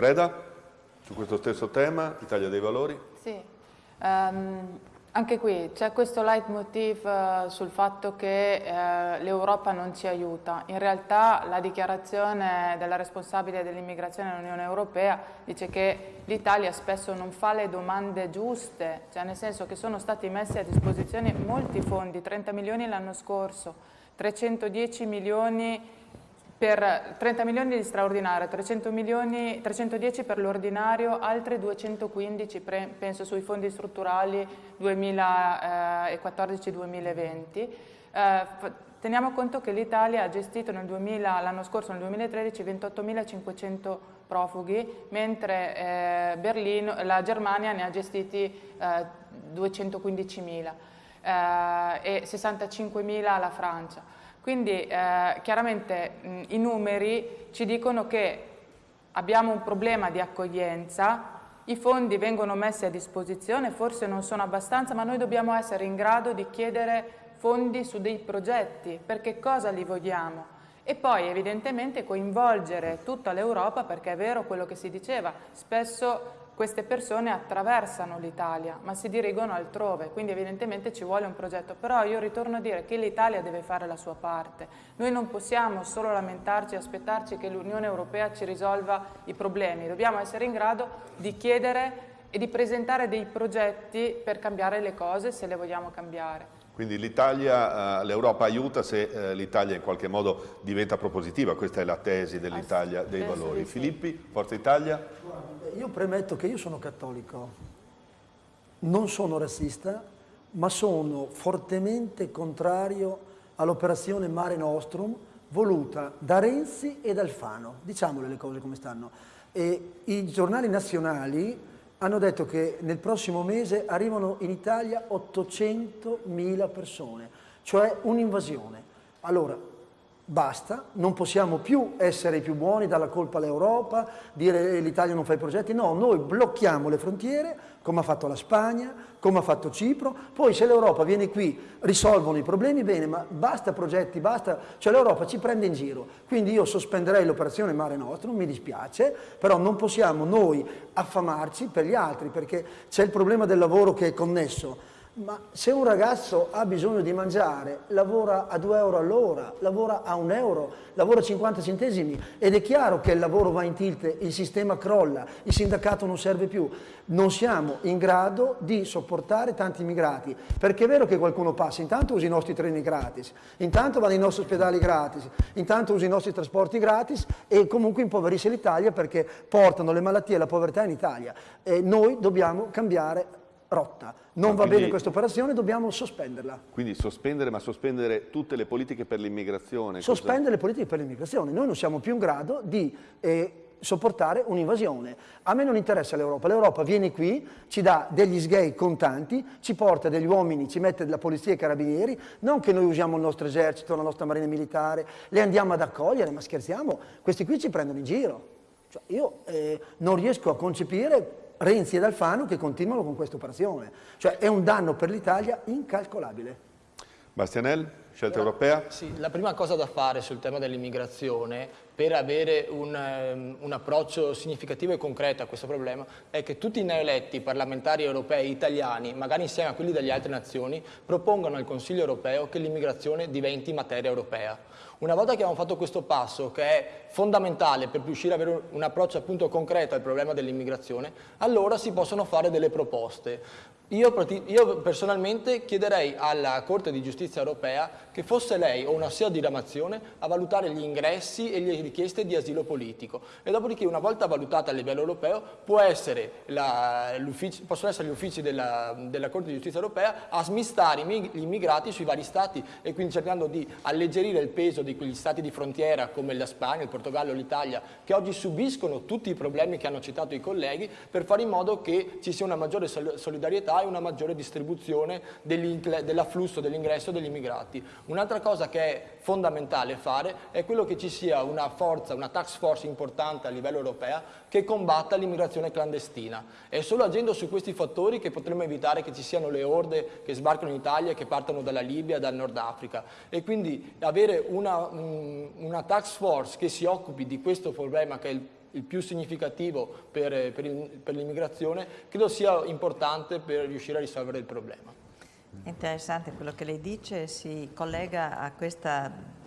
Freda, su questo stesso tema, Italia dei Valori? Sì, um, anche qui c'è questo leitmotiv uh, sul fatto che uh, l'Europa non ci aiuta. In realtà la dichiarazione della responsabile dell'immigrazione dell'Unione Europea dice che l'Italia spesso non fa le domande giuste, cioè nel senso che sono stati messi a disposizione molti fondi, 30 milioni l'anno scorso, 310 milioni per 30 milioni di straordinario, 300 milioni, 310 per l'ordinario, altre 215 penso sui fondi strutturali 2014-2020. Eh, teniamo conto che l'Italia ha gestito l'anno scorso, nel 2013, 28.500 profughi, mentre eh, Berlino, la Germania ne ha gestiti eh, 215.000 eh, e 65.000 la Francia. Quindi eh, chiaramente mh, i numeri ci dicono che abbiamo un problema di accoglienza, i fondi vengono messi a disposizione, forse non sono abbastanza, ma noi dobbiamo essere in grado di chiedere fondi su dei progetti, perché cosa li vogliamo? E poi evidentemente coinvolgere tutta l'Europa, perché è vero quello che si diceva, spesso queste persone attraversano l'Italia ma si dirigono altrove, quindi evidentemente ci vuole un progetto, però io ritorno a dire che l'Italia deve fare la sua parte, noi non possiamo solo lamentarci e aspettarci che l'Unione Europea ci risolva i problemi, dobbiamo essere in grado di chiedere e di presentare dei progetti per cambiare le cose se le vogliamo cambiare. Quindi l'Italia, eh, l'Europa aiuta se eh, l'Italia in qualche modo diventa propositiva, questa è la tesi dell'Italia dei valori. Filippi, Forza Italia? io premetto che io sono cattolico, non sono razzista, ma sono fortemente contrario all'operazione Mare Nostrum voluta da Renzi e da Alfano, diciamole le cose come stanno. E I giornali nazionali hanno detto che nel prossimo mese arrivano in Italia 800.000 persone, cioè un'invasione. Allora, basta, non possiamo più essere i più buoni, dare la colpa all'Europa, dire eh, l'Italia non fa i progetti, no, noi blocchiamo le frontiere, come ha fatto la Spagna, come ha fatto Cipro, poi se l'Europa viene qui, risolvono i problemi, bene, ma basta progetti, basta, cioè l'Europa ci prende in giro, quindi io sospenderei l'operazione Mare Nostrum, mi dispiace, però non possiamo noi affamarci per gli altri, perché c'è il problema del lavoro che è connesso, ma se un ragazzo ha bisogno di mangiare, lavora a 2 euro all'ora, lavora a 1 euro, lavora a 50 centesimi ed è chiaro che il lavoro va in tilt, il sistema crolla, il sindacato non serve più. Non siamo in grado di sopportare tanti immigrati, perché è vero che qualcuno passa, intanto usa i nostri treni gratis, intanto va nei nostri ospedali gratis, intanto usa i nostri trasporti gratis e comunque impoverisce l'Italia perché portano le malattie e la povertà in Italia. E noi dobbiamo cambiare rotta. Non va bene questa operazione, dobbiamo sospenderla. Quindi sospendere, ma sospendere tutte le politiche per l'immigrazione? Sospendere cosa? le politiche per l'immigrazione. Noi non siamo più in grado di eh, sopportare un'invasione. A me non interessa l'Europa, l'Europa viene qui, ci dà degli sgay contanti, ci porta degli uomini, ci mette la polizia e i carabinieri, non che noi usiamo il nostro esercito, la nostra marina militare, le andiamo ad accogliere, ma scherziamo, questi qui ci prendono in giro. Cioè, io eh, non riesco a concepire Renzi ed Alfano che continuano con questa operazione. Cioè è un danno per l'Italia incalcolabile. Bastianel, scelta europea? Sì, la prima cosa da fare sul tema dell'immigrazione per avere un, um, un, approccio significativo e concreto a questo problema è che tutti i neoeletti parlamentari europei italiani, magari insieme a quelli delle altre nazioni, propongano al Consiglio europeo che l'immigrazione diventi materia europea. Una volta che abbiamo fatto questo passo, che è fondamentale per riuscire ad avere un approccio appunto concreto al problema dell'immigrazione, allora si possono fare delle proposte. Io, io, personalmente chiederei alla Corte di Giustizia europea che fosse lei o una sua diramazione a valutare gli ingressi e le richieste di asilo politico. E dopodiché una volta valutata a livello europeo essere la, possono essere gli uffici della, della, Corte di Giustizia europea a smistare gli immigrati sui vari stati e quindi cercando di alleggerire il peso di quegli stati di frontiera come la Spagna, il Portogallo, l'Italia che oggi subiscono tutti i problemi che hanno citato i colleghi per fare in modo che ci sia una maggiore solidarietà e una maggiore distribuzione dell'afflusso, dell'ingresso degli immigrati. Un'altra cosa che è fondamentale fare è quello che ci sia una forza, una tax force importante a livello europeo che combatta l'immigrazione clandestina. È solo agendo su questi fattori che potremo evitare che ci siano le orde che sbarcano in Italia e che partono dalla Libia dal Nord Africa. E quindi avere una, una tax force che si occupi di questo problema che è il il più significativo per, per, per l'immigrazione, credo sia importante per riuscire a risolvere il problema. Interessante quello che lei dice, si collega a questa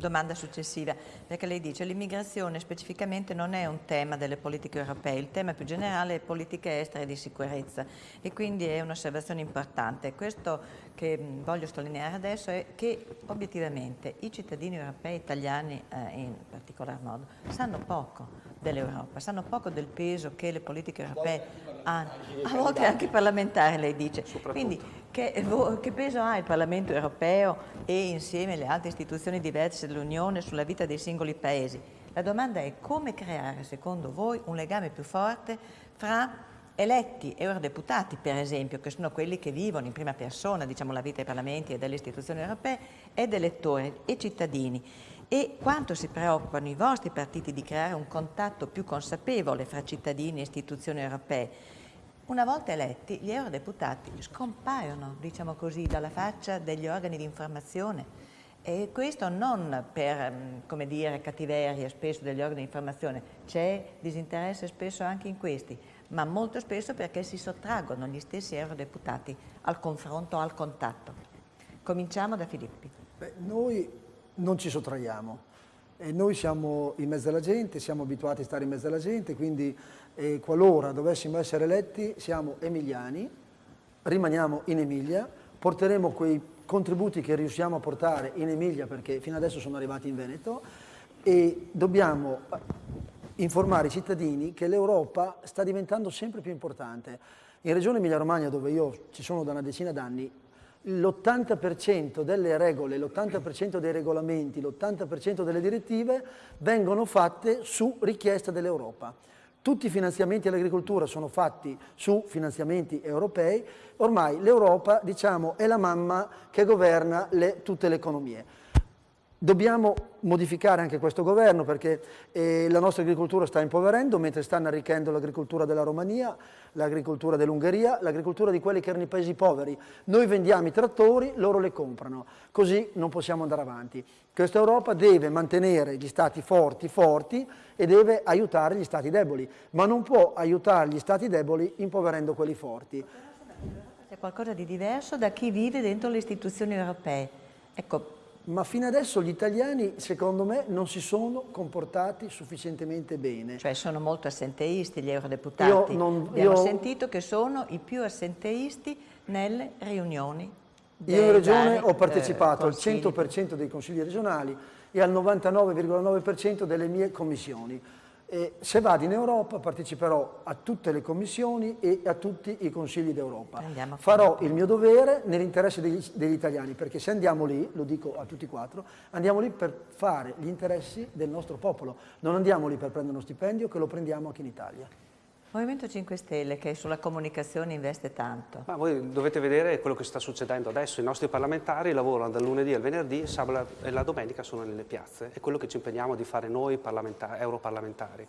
domanda successiva, perché lei dice che l'immigrazione specificamente non è un tema delle politiche europee, il tema più generale è politiche estere e di sicurezza e quindi è un'osservazione importante. Questo che voglio sottolineare adesso è che obiettivamente i cittadini europei italiani eh, in particolar modo sanno poco dell'Europa, sanno poco del peso che le politiche europee hanno, a volte anche parlamentare lei dice. Quindi che, che, peso ha il Parlamento europeo e insieme alle altre istituzioni diverse dell'Unione sulla vita dei singoli paesi? La domanda è come creare, secondo voi, un legame più forte fra eletti eurodeputati, per esempio, che sono quelli che vivono in prima persona diciamo, la vita dei parlamenti e delle istituzioni europee, ed elettori e cittadini e quanto si preoccupano i vostri partiti di creare un contatto più consapevole fra cittadini e istituzioni europee. Una volta eletti, gli eurodeputati scompaiono, diciamo così, dalla faccia degli organi di informazione e questo non per, mm, come dire, cattiveria spesso degli organi di informazione, c'è disinteresse spesso anche in questi, ma molto spesso perché si sottraggono gli stessi eurodeputati al confronto, al contatto. Cominciamo da Filippi. Beh, noi non ci sottraiamo. E noi siamo in mezzo alla gente, siamo abituati a stare in mezzo alla gente, quindi eh, qualora dovessimo essere eletti siamo emiliani, rimaniamo in Emilia, porteremo quei contributi che riusciamo a portare in Emilia perché fino adesso sono arrivati in Veneto e dobbiamo informare i cittadini che l'Europa sta diventando sempre più importante. In Regione Emilia-Romagna, dove io ci sono da una decina d'anni, l'80% delle regole, l'80% dei regolamenti, l'80% delle direttive vengono fatte su richiesta dell'Europa. Tutti i finanziamenti all'agricoltura sono fatti su finanziamenti europei, ormai l'Europa diciamo, è la mamma che governa le, tutte le economie. Dobbiamo modificare anche questo governo perché eh, la nostra agricoltura sta impoverendo mentre stanno arricchendo l'agricoltura della Romania, l'agricoltura dell'Ungheria, l'agricoltura di quelli che erano i paesi poveri. Noi vendiamo i trattori, loro le comprano, così non possiamo andare avanti. Questa Europa deve mantenere gli stati forti forti e deve aiutare gli stati deboli, ma non può aiutare gli stati deboli impoverendo quelli forti. C'è qualcosa di diverso da chi vive dentro le istituzioni europee. Ecco, ma fino adesso gli italiani, secondo me, non si sono comportati sufficientemente bene. Cioè sono molto assenteisti gli eurodeputati. Io non, Abbiamo io... sentito che sono i più assenteisti nelle riunioni. Io in Regione ho partecipato eh, al 100% dei consigli regionali e al 99,9% delle mie commissioni. E se vado in Europa parteciperò a tutte le commissioni e a tutti i consigli d'Europa. Farò il mio dovere nell'interesse degli, degli, italiani, perché se andiamo lì, lo dico a tutti e quattro, andiamo lì per fare gli interessi del nostro popolo. Non andiamo lì per prendere uno stipendio che lo prendiamo anche in Italia. Movimento 5 Stelle che sulla comunicazione investe tanto. Ma voi dovete vedere quello che sta succedendo adesso. I nostri parlamentari lavorano dal lunedì al venerdì, sabato e la domenica sono nelle piazze. È quello che ci impegniamo di fare noi europarlamentari.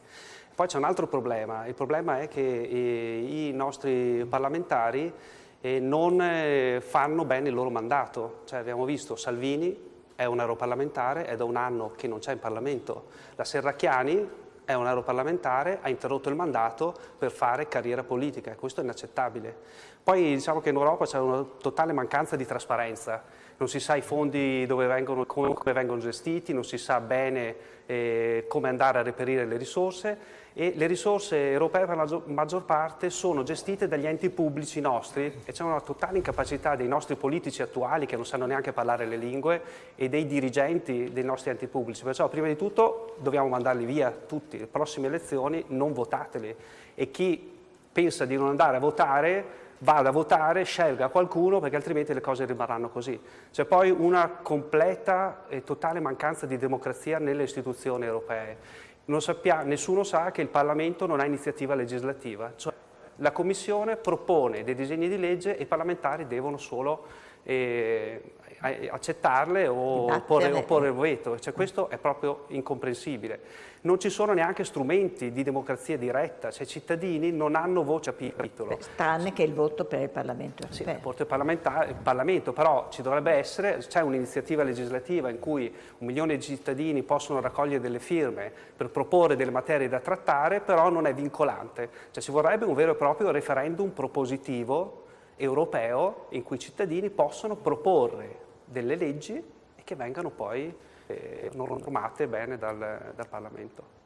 Poi c'è un altro problema. Il problema è che eh, i nostri parlamentari eh, non eh, fanno bene il loro mandato. Cioè, abbiamo visto Salvini è un europarlamentare, è da un anno che non c'è in Parlamento. La Serracchiani è un europarlamentare, ha interrotto il mandato per fare carriera politica e questo è inaccettabile. Poi diciamo che in Europa c'è una totale mancanza di trasparenza, non si sa i fondi dove vengono, come, vengono gestiti, non si sa bene eh, come andare a reperire le risorse e le risorse europee per la maggior parte sono gestite dagli enti pubblici nostri e c'è una totale incapacità dei nostri politici attuali che non sanno neanche parlare le lingue e dei dirigenti dei nostri enti pubblici. Perciò prima di tutto dobbiamo mandarli via tutti, le prossime elezioni non votateli e chi pensa di non andare a votare vada a votare, scelga qualcuno perché altrimenti le cose rimarranno così. C'è poi una completa e totale mancanza di democrazia nelle istituzioni europee Sappia, nessuno sa che il Parlamento non ha iniziativa legislativa, cioè la Commissione propone dei disegni di legge e i parlamentari devono solo eh, accettarle o porre, opporre il veto. Cioè, questo è proprio incomprensibile. Non ci sono neanche strumenti di democrazia diretta, cioè i cittadini non hanno voce a capitolo. Tranne che il voto per il Parlamento europeo. Sì, il voto il Parlamento, però ci dovrebbe essere, c'è un'iniziativa legislativa in cui un milione di cittadini possono raccogliere delle firme per proporre delle materie da trattare, però non è vincolante. Cioè ci vorrebbe un vero e proprio referendum propositivo europeo in cui i cittadini possono proporre delle leggi e che vengano poi eh, normate bene dal, dal Parlamento.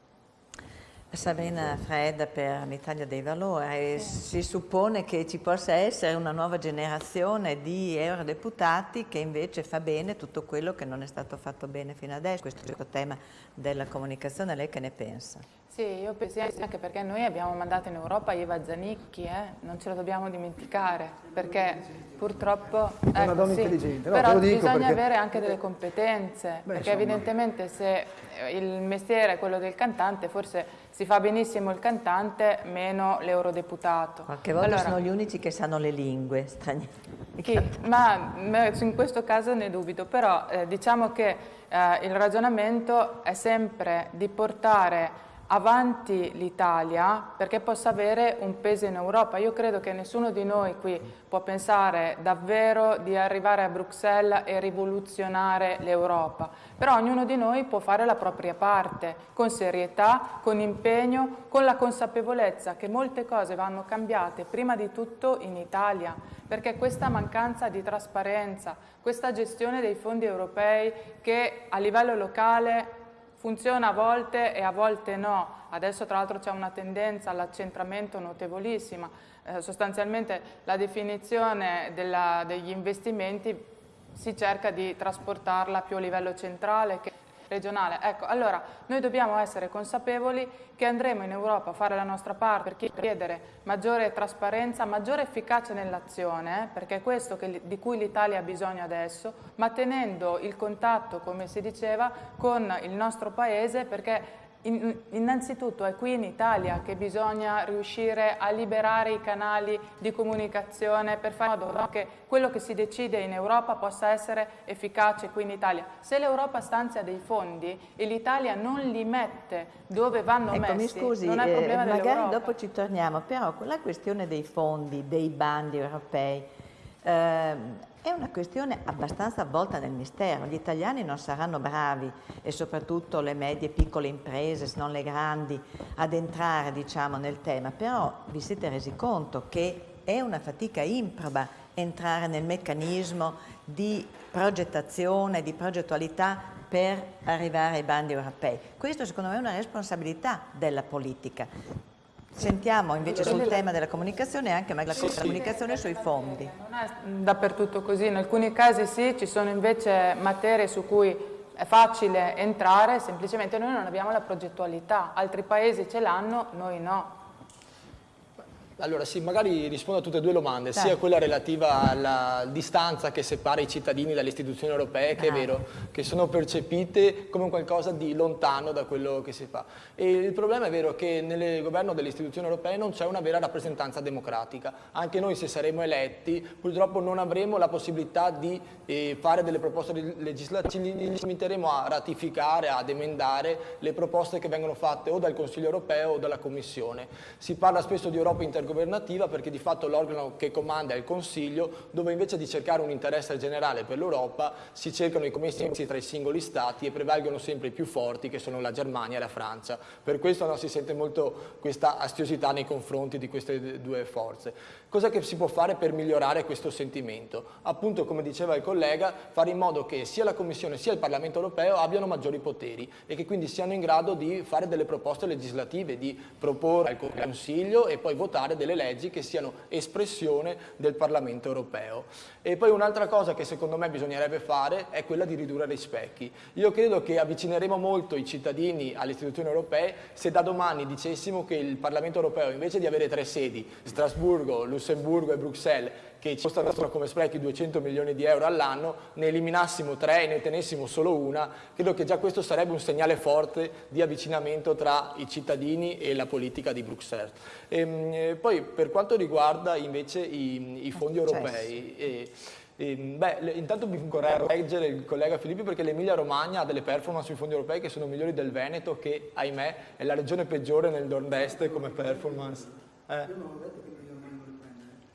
Sabrina Fredda per l'Italia dei Valori, si suppone che ci possa essere una nuova generazione di eurodeputati che invece fa bene tutto quello che non è stato fatto bene fino adesso, questo è il tema della comunicazione, lei che ne pensa? Sì, io penso anche perché noi abbiamo mandato in Europa Eva Zanicchi, eh? non ce lo dobbiamo dimenticare, perché purtroppo... È ecco, una donna sì, intelligente. No, però bisogna perché... avere anche delle competenze, Beh, perché insomma... evidentemente se il mestiere è quello del cantante, forse si fa benissimo il cantante, meno l'eurodeputato. Qualche volta allora, sono gli unici che sanno le lingue straniere. Chi? Ma in questo caso ne dubito, però eh, diciamo che eh, il ragionamento è sempre di portare avanti l'Italia perché possa avere un peso in Europa. Io credo che nessuno di noi qui può pensare davvero di arrivare a Bruxelles e rivoluzionare l'Europa, però ognuno di noi può fare la propria parte con serietà, con impegno, con la consapevolezza che molte cose vanno cambiate prima di tutto in Italia, perché questa mancanza di trasparenza, questa gestione dei fondi europei che a livello locale funziona a volte e a volte no. Adesso tra l'altro c'è una tendenza all'accentramento notevolissima. Eh, sostanzialmente la definizione della, degli investimenti si cerca di trasportarla più a livello centrale. Che regionale. Ecco, allora noi dobbiamo essere consapevoli che andremo in Europa a fare la nostra parte per chiedere maggiore trasparenza, maggiore efficacia nell'azione, eh, perché è questo che, di cui l'Italia ha bisogno adesso, ma tenendo il contatto, come si diceva, con il nostro Paese perché innanzitutto è qui in Italia che bisogna riuscire a liberare i canali di comunicazione per fare in modo che quello che si decide in Europa possa essere efficace qui in Italia. Se l'Europa stanzia dei fondi e l'Italia non li mette dove vanno ecco, messi, mi scusi, non è problema eh, magari dopo ci torniamo, però la questione dei fondi, dei bandi europei, eh, è una questione abbastanza avvolta nel mistero. Gli italiani non saranno bravi e soprattutto le medie e piccole imprese, se non le grandi, ad entrare diciamo, nel tema, però vi siete resi conto che è una fatica improba entrare nel meccanismo di progettazione, di progettualità per arrivare ai bandi europei. Questo secondo me è una responsabilità della politica. Sentiamo invece sul tema della comunicazione e anche la comunicazione sui fondi. Non è dappertutto così, in alcuni casi sì, ci sono invece materie su cui è facile entrare, semplicemente noi non abbiamo la progettualità, altri paesi ce l'hanno, noi no. Allora sì, magari rispondo a tutte e due le domande, Dai. sia quella relativa alla distanza che separa i cittadini dalle istituzioni europee, che ah. è vero, che sono percepite come qualcosa di lontano da quello che si fa. E il problema è vero che nel governo delle istituzioni europee non c'è una vera rappresentanza democratica. Anche noi se saremo eletti purtroppo non avremo la possibilità di eh, fare delle proposte legislative, ci limiteremo a ratificare, ad emendare le proposte che vengono fatte o dal Consiglio europeo o dalla Commissione. Si parla spesso di Europa intergovernativa intergovernativa perché di fatto l'organo che comanda è il Consiglio, dove invece di cercare un interesse generale per l'Europa si cercano i commessi tra i singoli Stati e prevalgono sempre i più forti che sono la Germania e la Francia. Per questo no, si sente molto questa astiosità nei confronti di queste due forze. Cosa che si può fare per migliorare questo sentimento? Appunto, come diceva il collega, fare in modo che sia la Commissione sia il Parlamento europeo abbiano maggiori poteri e che quindi siano in grado di fare delle proposte legislative, di proporre al Consiglio e poi votare delle leggi che siano espressione del Parlamento europeo. E poi un'altra cosa che secondo me bisognerebbe fare è quella di ridurre gli specchi. Io credo che avvicineremo molto i cittadini alle istituzioni europee se da domani dicessimo che il Parlamento europeo invece di avere tre sedi, Strasburgo, Lussemburgo e Bruxelles che ci costano come sprechi 200 milioni di euro all'anno, ne eliminassimo tre e ne tenessimo solo una, credo che già questo sarebbe un segnale forte di avvicinamento tra i cittadini e la politica di Bruxelles. E, ehm, e poi per quanto riguarda invece i, i fondi europei, eh, E, beh, le, intanto mi vorrei correggere il collega Filippi perché l'Emilia Romagna ha delle performance sui fondi europei che sono migliori del Veneto che, ahimè, è la regione peggiore nel nord-est come performance. Eh?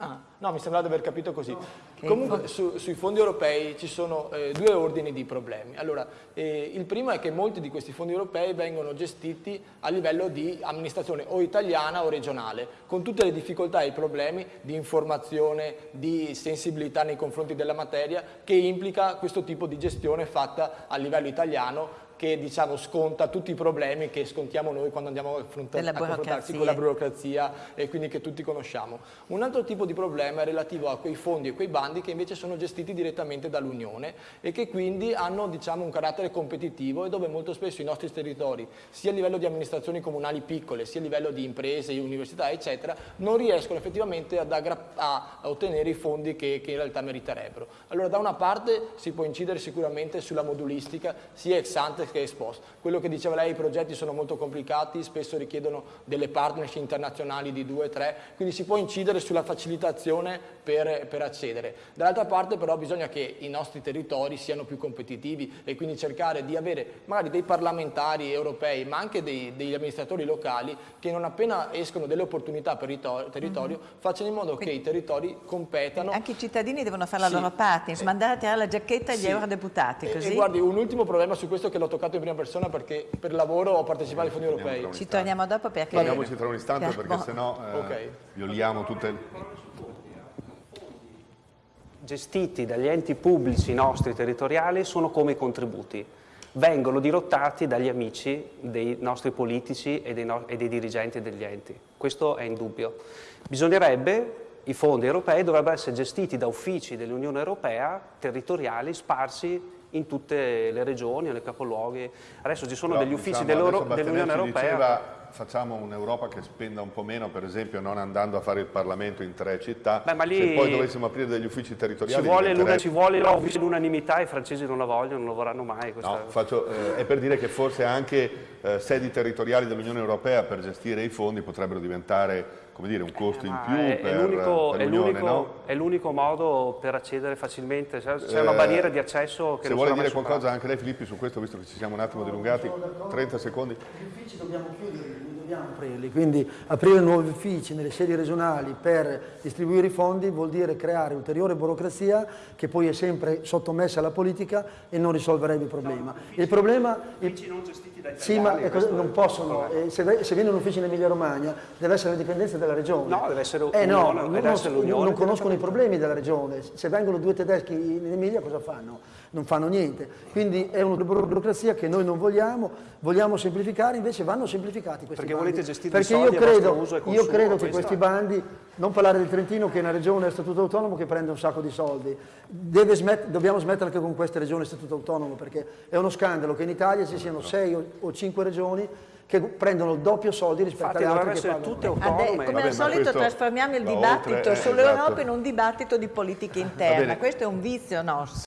Ah, no, mi sembrava di aver capito così. Comunque su, sui fondi europei ci sono eh, due ordini di problemi. Allora, eh, il primo è che molti di questi fondi europei vengono gestiti a livello di amministrazione o italiana o regionale, con tutte le difficoltà e i problemi di informazione, di sensibilità nei confronti della materia che implica questo tipo di gestione fatta a livello italiano che diciamo, sconta tutti i problemi che scontiamo noi quando andiamo a, a confrontarsi con la burocrazia e quindi che tutti conosciamo. Un altro tipo di problema è relativo a quei fondi e quei bandi che invece sono gestiti direttamente dall'Unione e che quindi hanno diciamo, un carattere competitivo e dove molto spesso i nostri territori, sia a livello di amministrazioni comunali piccole, sia a livello di imprese, università, eccetera, non riescono effettivamente ad a ottenere i fondi che, che in realtà meriterebbero. Allora da una parte si può incidere sicuramente sulla modulistica, sia ex ante che esposto. Quello che diceva lei, i progetti sono molto complicati, spesso richiedono delle partnership internazionali di due o tre, quindi si può incidere sulla facilitazione per, per accedere. Dall'altra parte però bisogna che i nostri territori siano più competitivi e quindi cercare di avere magari dei parlamentari europei, ma anche dei, degli amministratori locali che non appena escono delle opportunità per il territorio mm -hmm. facciano in modo quindi, che i territori competano. Anche i cittadini devono fare la sì. loro parte, mandare a tirare la giacchetta agli sì. eurodeputati. Così. E, e guardi, un ultimo problema su questo che l'ho toccato toccato in prima persona perché per lavoro ho partecipato ai fondi europei. Ci torniamo dopo perché... Torniamoci tra un istante perché boh. sennò eh, okay. violiamo tutte le... Gestiti dagli enti pubblici nostri territoriali sono come i contributi. Vengono dirottati dagli amici dei nostri politici e dei, no e dei dirigenti degli enti. Questo è indubbio. Bisognerebbe i fondi europei dovrebbero essere gestiti da uffici dell'Unione Europea territoriali sparsi in tutte le regioni, nei capoluoghi. Adesso ci sono Però, degli uffici diciamo, dell'Unione Europea. Diceva, facciamo un'Europa che spenda un po' meno, per esempio non andando a fare il Parlamento in tre città, Beh, lì, se poi dovessimo aprire degli uffici territoriali... Ci vuole, ci vuole l'unanimità, i francesi non la vogliono, non lo vorranno mai. Questa... No, faccio, eh, è per dire che forse anche eh, sedi territoriali dell'Unione Europea per gestire i fondi potrebbero diventare come dire, un costo in più è, per, per l'Unione, no? È l'unico modo per accedere facilmente, c'è una barriera di accesso che Se vuole dire qualcosa anche lei Filippi su questo, visto che ci siamo un attimo dilungati, 30 secondi. Gli uffici dobbiamo chiuderli, dobbiamo aprirli, quindi aprire nuovi uffici nelle sedi regionali per distribuire i fondi vuol dire creare ulteriore burocrazia che poi è sempre sottomessa alla politica e non risolverebbe il problema. Il problema... Non gestiti dai Sì, ma non possono, eh, se, se viene un ufficio in Emilia Romagna deve essere la dipendenza della regione. No, deve essere eh, no, non, non conoscono i problemi della regione. Se vengono due tedeschi in Emilia cosa fanno? Non fanno niente. Quindi è una burocrazia che noi non vogliamo, vogliamo semplificare, invece vanno semplificati questi Perché bandi. volete gestire Perché io credo, io credo che questi bandi, non parlare del Trentino che è una regione a statuto autonomo che prende un sacco di soldi, smet dobbiamo smettere anche con queste regioni a statuto autonomo perché è uno scandalo che in Italia ci siano sei o, o cinque regioni che prendono il doppio soldi rispetto Infatti, alle altre che pagano. tutte autonome. come al solito trasformiamo il dibattito sull'Europa esatto. in un dibattito di politica interna, questo è un vizio nostro.